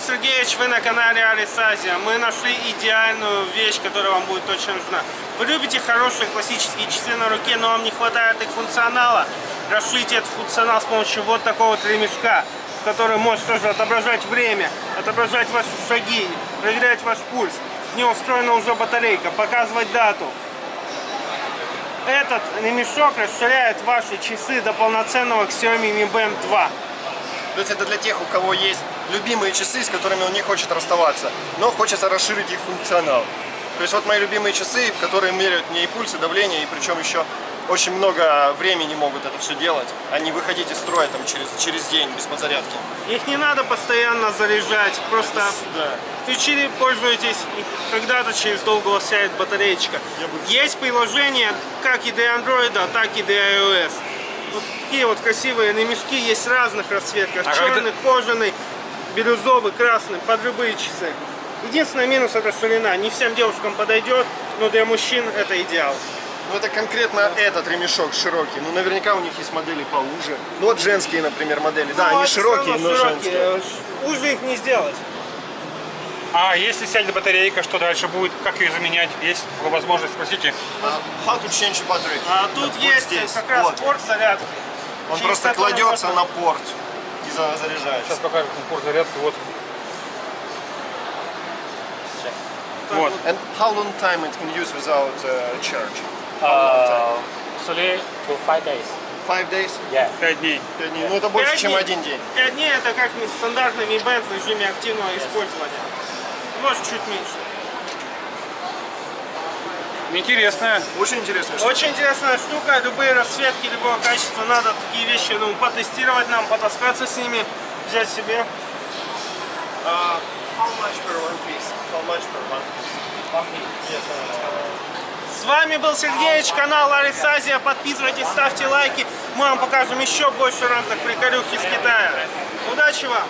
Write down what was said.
Сергеевич, вы на канале Алис Азия. Мы нашли идеальную вещь, которая вам будет точно нужна. Вы любите хорошие классические часы на руке, но вам не хватает их функционала. Расширите этот функционал с помощью вот такого вот ремешка, который может тоже отображать время, отображать ваши шаги, проверять ваш пульс. В него встроена уже батарейка, показывать дату. Этот ремешок расширяет ваши часы до полноценного Xiaomi Mi Band 2. То есть это для тех, у кого есть любимые часы, с которыми он не хочет расставаться, но хочется расширить их функционал. То есть вот мои любимые часы, которые меряют мне и пульс, и давление, и причем еще очень много времени могут это все делать, а не выходить из строя там через, через день без подзарядки. Их не надо постоянно заряжать, просто Да. включили, пользуетесь, и когда-то через долго сядет батареечка. Бы- Есть приложения как и для Android, так и для iOS. Вот такие вот красивые ремешки есть разных расцветках. А Черный, кожаный, бирюзовый, красный, под любые часы. Единственный минус это ширина. Не всем девушкам подойдет, но для мужчин это идеал. Ну это конкретно этот ремешок широкий. Ну наверняка у них есть модели поуже. Ну вот женские, например, модели. Да, Ну, они это широкие, но широкие. женские. Ш- Уже их не сделать. А если сядет батарейка, что дальше будет? Как ее заменять? Есть возможность, спросите. А, How to change battery? А тут Вот есть здесь. как раз Вот. порт зарядки. Он через просто кладется можно- на порт и за- заряжается. Сейчас покажем порт зарядки. Вот. Вот. And how long time it can use without uh, charge? How long time? Uh, three to five days. Five days? Yeah. Пять дней. Пять дней. Ну это больше, чем дней. один день. Пять дней это как стандартный Mi Band в режиме активного использования. Может чуть меньше. Интересная. Очень интересно. что- Очень интересная штука, любые расцветки любого качества, надо такие вещи ну, потестировать нам, потаскаться с ними, взять себе. Uh, how much per one piece? How much per one piece? С вами был Сергеевич, канал Арис Азия, подписывайтесь, ставьте лайки, мы вам покажем еще больше разных приколюх из Китая. Удачи вам!